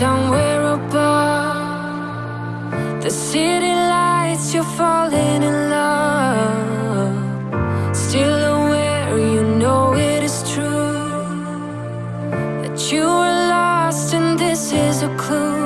somewhere above the city lights. You're falling in love. Still aware, you know it is true that you were lost, and this is a clue.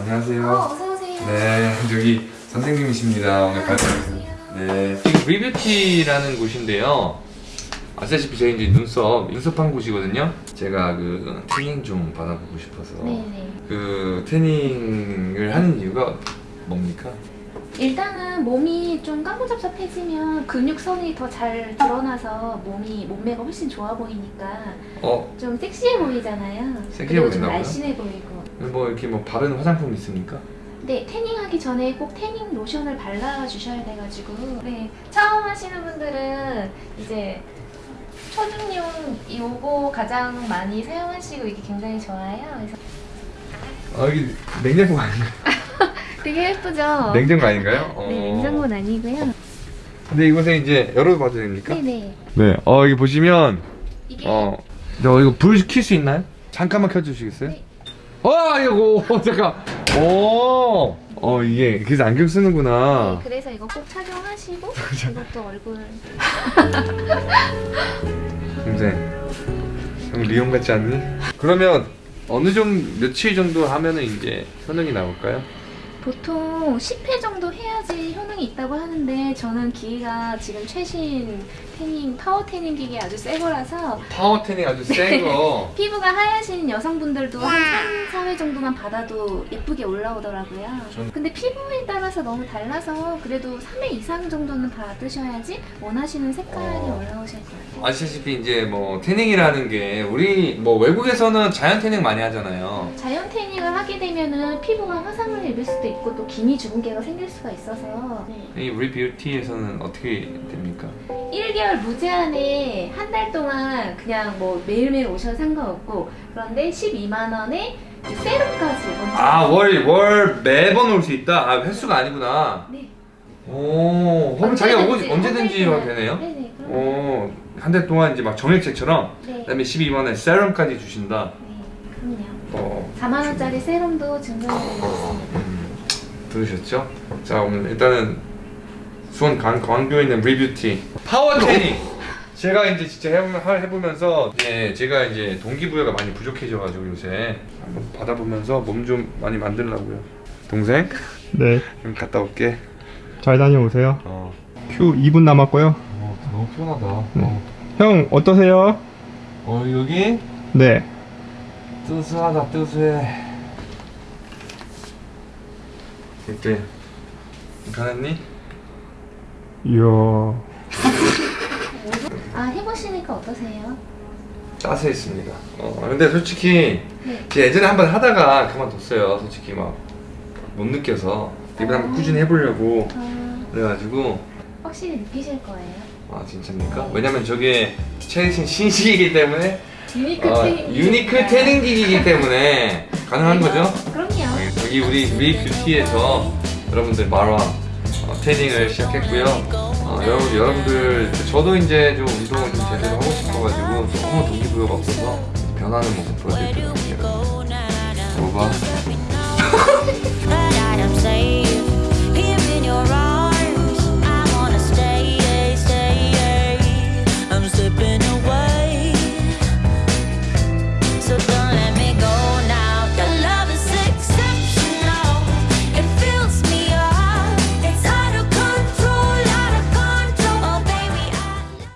안녕하세요. 어, 어서오세요. 네, 여기 선생님이십니다. 오늘 발표하신. 네, 지금 리뷰티라는 곳인데요. 아시다시피 저희 이제 눈썹, 눈썹한 곳이거든요. 제가 그 태닝 좀 받아보고 싶어서 네네. 그 태닝을 하는 이유가 뭡니까? 일단은 몸이 좀 까무잡잡해지면 근육선이 더 잘 드러나서 몸이 몸매가 훨씬 좋아 보이니까 어, 좀 섹시해 보이잖아요. 섹시해 보인다고요? 날씬해 보이고. 뭐 이렇게 뭐 바르는 화장품 있습니까? 네, 태닝하기 전에 꼭 태닝 로션을 발라 주셔야 돼가지고. 네, 처음 하시는 분들은 이제 초중용 요거 가장 많이 사용하시고 이게 굉장히 좋아요. 그래서 아, 여기 냉장고 아닌가요? 되게 예쁘죠? 냉장고 아닌가요? 어. 네, 냉장고는 아니고요. 근데 이곳에 이제 열어봐도 됩니까? 네네. 네. 어, 여기 보시면 이게 어, 저 이거 불 켤 수 있나요? 잠깐만 켜주시겠어요? 네. 어, 이거 어, 잠깐. 오, 어 이게 그래서 안경 쓰는구나. 네, 그래서 이거 꼭 착용하시고 이것도 얼굴 근데 형 리온 같지 않니? 그러면 어느 정도 며칠 정도 하면은 이제 효능이 나올까요? 보통 10회 정도 해야지 효능 이 있다고 하는데 저는 기계가 지금 최신 태닝 파워 태닝 기계 아주 새 거라서 파워 태닝 아주 센 거. 피부가 하얘신 여성분들도 한 3, 4회 정도만 받아도 예쁘게 올라오더라고요. 전- 근데 피부에 따라서 너무 달라서 그래도 3회 이상 정도는 받으셔야지 원하시는 색깔이 어. 올라오실 거예요. 아시다시피 이제 뭐 태닝이라는 게 우리 뭐 외국에서는 자연 태닝 많이 하잖아요. 자연 태닝을 하게 되면은 피부가 화상을 입을 수도 있고 또 기미 주근깨가 생길 수가 있어서 네. 이 우리 뷰티에서는 어떻게 됩니까? 1개월 무제한에 한 달 동안 그냥 뭐 매일매일 오셔도 상관없고 그런데 12만 원에 세럼까지 먼저 아월 월 매번 올 수 있다. 아 횟수가 아니구나. 네. 오, 그럼 자기가 언제든지, 언제든지 되네요. 동안. 네네 그럼 오, 한 달 동안 이제 막 정액제처럼 네. 그다음에 12만 원에 세럼까지 주신다. 네 그럼요 어, 4만 원짜리 세럼도 증정해드리고 있습니다 음, 들으셨죠? 자, 오늘 일단은 수원 강, 광교에 있는 리뷰티 파워 태닝 제가 이제 진짜 해, 해보면서 이제 제가 이제 동기부여가 많이 부족해져가지고 요새 한번 받아보면서 몸 좀 많이 만들려고요 동생 네, 좀 갔다 올게 잘 다녀오세요. 어, 큐 2분 남았고요. 어 너무 피곤하다 네. 형 어떠세요? 어 여기 네. 뜨스하다 뜨스해 어때? 편했니? 이야. 아 해보시니까 어떠세요? 따스했습니다 어 근데 솔직히 네. 제가 예전에 한 번 하다가 그만뒀어요 솔직히 막 못 느껴서 이번에 한번 꾸준히 해보려고 아, 그래가지고 확실히 느끼실 거예요. 아 진짜입니까? 왜냐면 저게 최신 신식이기 때문에 unique 어, 태닝. unique 태닝 기기이기 때문에 가능한 거죠? 그럼요. 여기 우리 리 뷰티에서 여러분들 말와 어, 태닝을 시작했고요. 어, 여러분 여러분들 저도 이제 좀 운동을 좀 제대로 하고 싶어가지고 너무 동기부여가 없어서 변하는 모습. 봐봐.